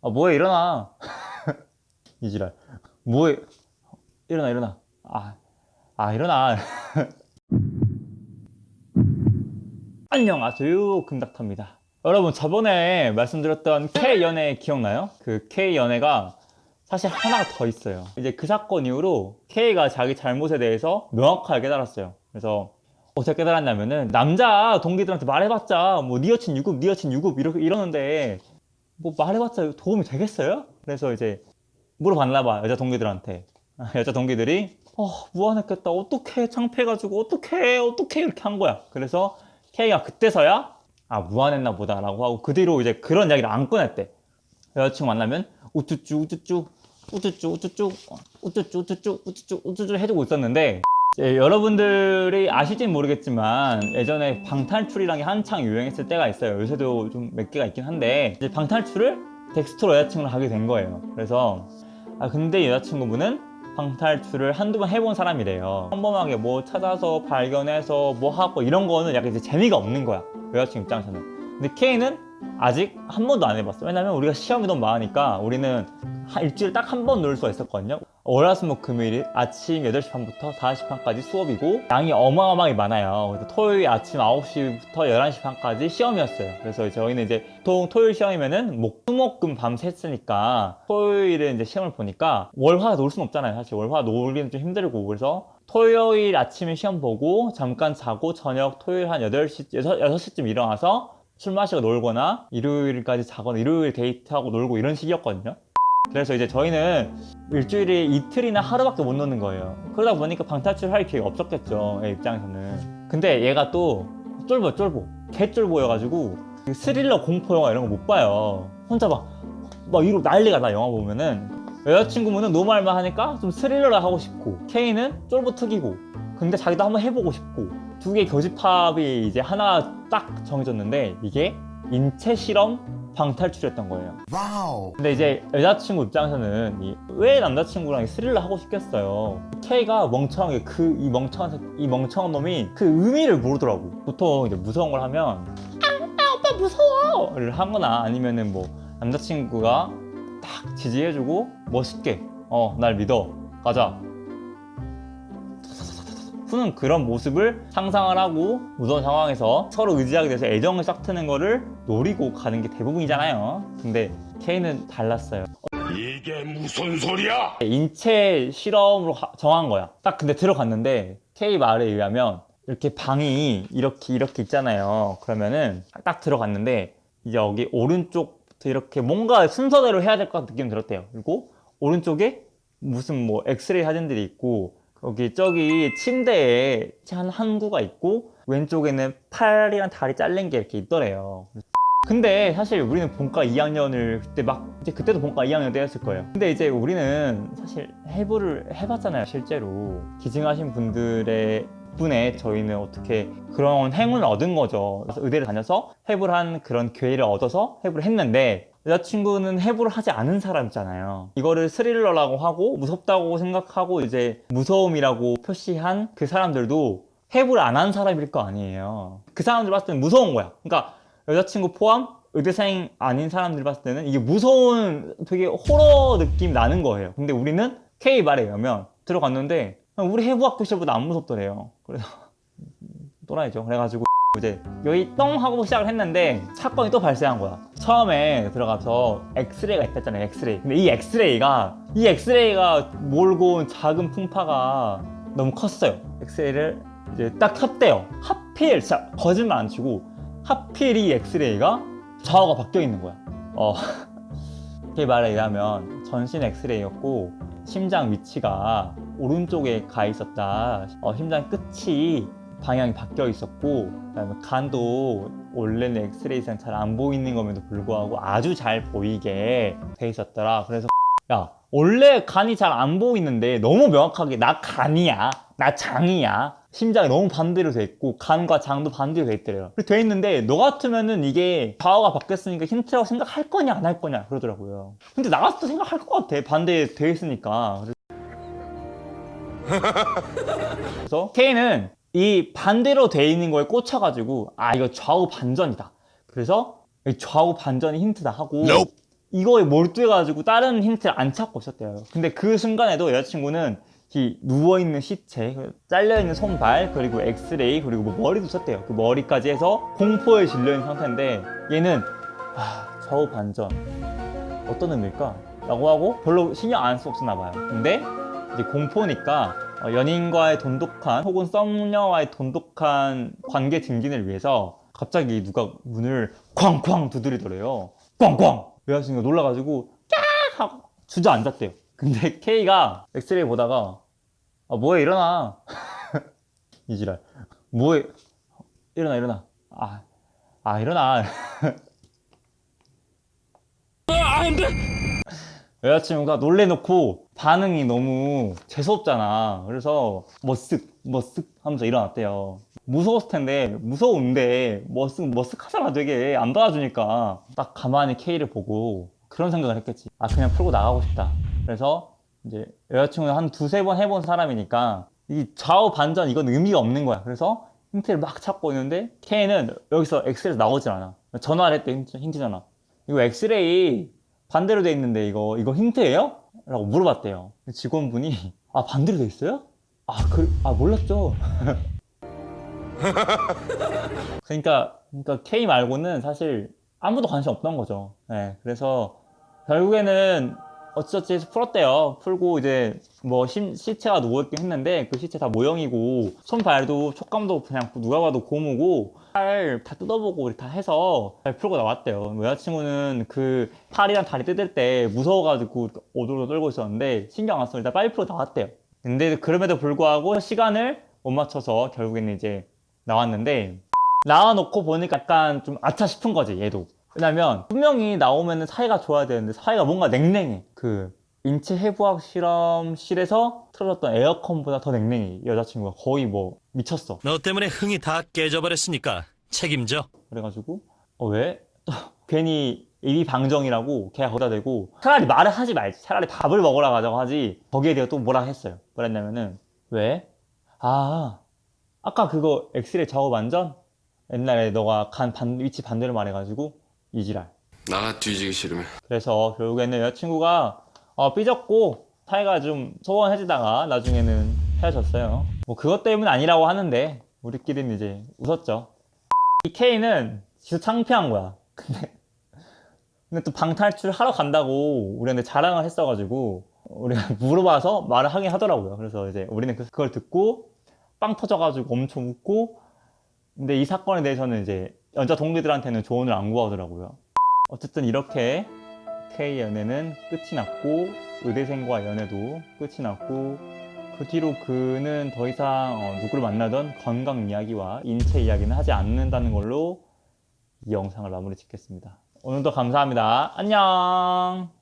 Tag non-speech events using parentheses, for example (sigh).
아 뭐해 일어나. (laughs) 이 지랄. 뭐해. 일어나 일어나. 아, 아 일어나. (laughs) 안녕하세요? 금닥터입니다. 여러분 저번에 말씀드렸던 K연애 기억나요? 그 K연애가 사실 하나가 더 있어요. 이제 그 사건 이후로 K가 자기 잘못에 대해서 명확하게 깨달았어요. 그래서 어떻게 깨달았냐면은 남자 동기들한테 말해봤자 뭐니 여친 유급 니 여친 유급 이러, 이러는데 뭐 말해봤자 도움이 되겠어요? 그래서 이제 물어봤나 봐 여자 동기들한테. (laughs) 여자 동기들이 어 무안했겠다. 어떡해. 창피해가지고 어떡해. 어떡해. 이렇게 한 거야. 그래서 K가 그때서야 아 무안했나 보다 라고 하고 그 뒤로 이제 그런 이야기를 안 꺼냈대. 여자친구 만나면 우쭈쭈 우쭈쭈 우쭈쭈 우쭈쭈 우쭈쭈 우쭈쭈 우쭈쭈 우쭈쭈 해주고 있었는데 예, 여러분들이 아실진 모르겠지만 예전에 방탈출이라는 게 한창 유행했을 때가 있어요. 요새도 좀 몇 개가 있긴 한데 이제 방탈출을 덱스트로 여자친구를 하게 된 거예요. 그래서 아 근데 여자친구분은 방탈출을 한두 번 해본 사람이래요. 평범하게 뭐 찾아서 발견해서 뭐 하고 이런 거는 약간 이제 재미가 없는 거야. 여자친구 입장에서는. 근데 K는 아직 한 번도 안 해봤어. 왜냐면 우리가 시험이 너무 많으니까 우리는 한 일주일에 딱 한 번 놀 수가 있었거든요. 월화수목 금요일이 아침 8시 반부터 5시 반까지 수업이고 양이 어마어마하게 많아요. 그래서 토요일 아침 9시부터 11시 반까지 시험이었어요. 그래서 저희는 이제 보통 토요일 시험이면은 목, 수목금 밤새 했으니까 토요일에 이제 시험을 보니까 월화 놀 수는 없잖아요 사실. 월화 놀기는 좀 힘들고. 그래서 토요일 아침에 시험 보고 잠깐 자고 저녁 토요일 한 8시, 6, 6시쯤 일어나서 술 마시고 놀거나 일요일까지 자거나 일요일 데이트하고 놀고 이런 식이었거든요 그래서 이제 저희는 일주일에 이틀이나 하루밖에 못 노는 거예요. 그러다 보니까 방탈출 할 기회가 없었겠죠 얘 입장에서는. 근데 얘가 또 쫄보 쫄보. 개쫄보여가지고 스릴러 공포 영화 이런 거 못 봐요. 혼자 막, 막 이러고 난리가 나 영화 보면은. 여자친구분은 노말만 하니까 좀 스릴러를 하고 싶고 K는 쫄보 특이고. 근데 자기도 한번 해보고 싶고. 두 개의 교집합이 이제 하나 딱 정해졌는데 이게 인체 실험 방탈출이었던 거예요. 와우. 근데 이제 여자친구 입장에서는 이- 왜 남자친구랑 스릴러 하고 싶겠어요? K가 멍청하게 그 이 멍청한 새- 이 멍청한 놈이 그 의미를 모르더라고. 보통 이제 무서운 걸 하면 아, 아 오빠 무서워 를 하거나 아니면은 뭐 남자친구가 딱 지지해주고 멋있게. 어 날 믿어. 가자 푸는 그런 모습을 상상을 하고 무서운 상황에서 서로 의지하게 돼서 애정을 싹 트는 거를 노리고 가는 게 대부분이잖아요. 근데 K는 달랐어요. 이게 무슨 소리야? 인체 실험으로 하- 정한 거야. 딱 근데 들어갔는데 K 말에 의하면 이렇게 방이 이렇게 이렇게 있잖아요. 그러면은 딱 들어갔는데 이제 여기 오른쪽부터 이렇게 뭔가 순서대로 해야 될 것 같은 느낌이 들었대요. 그리고 오른쪽에 무슨 뭐 엑스레이 사진들이 있고 여기 저기 침대에 한 항구가 있고 왼쪽에는 팔이랑 다리 잘린 게 이렇게 있더래요. 근데 사실 우리는 본과 2학년을 그때 막 이제 그때도 본과 2학년 때였을 거예요. 근데 이제 우리는 사실 해부를 해봤잖아요 실제로. 기증하신 분들의 덕분에 저희는 어떻게 그런 행운을 얻은 거죠. 의대를 다녀서 해부를 한 그런 기회를 얻어서 해부를 했는데 여자친구는 해부를 하지 않은 사람이잖아요 이거를 스릴러라고 하고 무섭다고 생각하고 이제 무서움이라고 표시한 그 사람들도 해부를 안 한 사람일 거 아니에요 그 사람들 봤을 때는 무서운 거야 그러니까 여자친구 포함 의대생 아닌 사람들 봤을 때는 이게 무서운 되게 호러 느낌 나는 거예요 근데 우리는 K 말에 의하면 들어갔는데 우리 해부학 교실보다 안 무섭더래요 그래서 또라이죠 그래가지고 이제 여기 똥 하고 시작을 했는데 사건이 또 발생한 거야. 처음에 들어가서 엑스레이가 있었잖아요 엑스레이. 근데 이 엑스레이가 이 엑스레이가 몰고 온 작은 풍파가 너무 컸어요. 엑스레이를 이제 딱 켰대요. 하필 진짜 거짓말 안 치고 하필 이 엑스레이가 좌우가 바뀌어 있는 거야. 어. 그 말에 의하면 전신 엑스레이였고 심장 위치가 오른쪽에 가 있었다. 어, 심장 끝이 방향이 바뀌어 있었고 그다음에 간도 원래는 엑스레이상 잘 안 보이는 것에도 불구하고 아주 잘 보이게 돼 있었더라. 그래서 (laughs) 야 원래 간이 잘 안 보이는데 너무 명확하게 나 간이야 나 장이야. 심장이 너무 반대로 돼 있고 간과 장도 반대로 돼 있더래요. 그렇게 돼 있는데 너 같으면은 이게 좌우가 바뀌었으니까 힌트라고 생각할 거냐 안 할 거냐 그러더라고요. 근데 나 같아도 생각할 것 같아. 반대 돼 있으니까. 그래서 (laughs) K는 이 반대로 돼 있는 거에 꽂혀가지고 아 이거 좌우 반전이다 그래서 이 좌우 반전이 힌트다 하고 Nope. 이거에 몰두해가지고 다른 힌트를 안 찾고 있었대요. 근데 그 순간에도 여자친구는 이 누워있는 시체, 잘려있는 손발, 그리고 엑스레이, 그리고 뭐 머리도 썼대요. 그 머리까지 해서 공포에 질려있는 상태인데 얘는 아, 좌우 반전 어떤 의미일까? 라고 하고 별로 신경 안 썼나 봐요. 근데 이제 공포니까 어, 연인과의 돈독한 혹은 썸녀와의 돈독한 관계 증진을 위해서 갑자기 누가 문을 쾅쾅 두드리더래요. 꽝꽝! 여자친구가 놀라가지고 깍! 하고 주저앉았대요. 근데 (laughs) K가 엑스레이 보다가 아 뭐해 일어나 (laughs) 이지랄 뭐해 일어나 일어나 아, 아 일어나 (laughs) 여자친구가 놀래놓고 반응이 너무 재수없잖아. 그래서 머쓱 머쓱 하면서 일어났대요. 무서웠을 텐데 무서운데 머쓱 머쓱 하잖아 되게 안 받아주니까 딱 가만히 K를 보고 그런 생각을 했겠지. 아 그냥 풀고 나가고 싶다. 그래서 이제 여자친구는 한 두세 번 해본 사람이니까 이 좌우 반전 이건 의미가 없는 거야. 그래서 힌트를 막 찾고 있는데 K는 여기서 엑스레이 나오질 않아. 전화를 했대 힌트, 힌트잖아. 이거 엑스레이 반대로 돼 있는데 이거 이거 힌트예요? 라고 물어봤대요. 직원분이 아 반대로 돼 있어요? 아, 그, 아 몰랐죠. (laughs) 그러니까 그러니까 K 말고는 사실 아무도 관심 없던 거죠. 네, 그래서 결국에는 어찌저찌 해서 풀었대요. 풀고 이제 뭐 시, 시체가 누워있긴 했는데 그 시체 다 모형이고 손발도 촉감도 그냥 누가 봐도 고무고 팔 다 뜯어보고 다 해서 잘 풀고 나왔대요. 여자친구는 그 팔이랑 다리 뜯을 때 무서워가지고 오돌오돌 떨고 있었는데 신경 안 써서 일단 빨리 풀고 나왔대요. 근데 그럼에도 불구하고 시간을 못 맞춰서 결국에는 이제 나왔는데 나와놓고 보니까 약간 좀 아차 싶은 거지 얘도 왜냐면 분명히 나오면 사이가 좋아야 되는데 사이가 뭔가 냉랭해 그 인체 해부학 실험실에서 틀어졌던 에어컨보다 더 냉랭해 여자친구가 거의 뭐 미쳤어 너 때문에 흥이 다 깨져버렸으니까 책임져. 그래가지고 어 왜? 또 (laughs) 괜히 입이 방정이라고 걔가 거기다 대고 차라리 말을 하지 말지 차라리 밥을 먹으라 가자고 하지 거기에 대해 또 뭐라 했어요 뭐랬냐면은 왜? 아 아까 그거 엑스레이 작업 완전? 옛날에 너가 간 반, 위치 반대로 말해가지고 이지랄 나가 뒤지기 싫으면 그래서 결국에는 여자친구가 어, 삐졌고 사이가 좀 소원해지다가 나중에는 헤어졌어요. 뭐 그것 때문은 아니라고 하는데 우리끼리는 이제 웃었죠. 이 K는 진짜 창피한 거야. (laughs) 근데 근데 또 방탈출 하러 간다고 우리한테 자랑을 했어가지고 우리가 (laughs) 물어봐서 말을 하긴 하더라고요. 그래서 이제 우리는 그- 그걸 듣고 빵 터져가지고 엄청 웃고 근데 이 사건에 대해서는 이제 여자 동기들한테는 조언을 안 구하더라고요. 어쨌든 이렇게 K 연애는 끝이 났고 의대생과 연애도 끝이 났고 그 뒤로 그는 더 이상 어, 누구를 만나던 건강 이야기와 인체 이야기는 하지 않는다는 걸로 이 영상을 마무리 짓겠습니다. 오늘도 감사합니다. 안녕.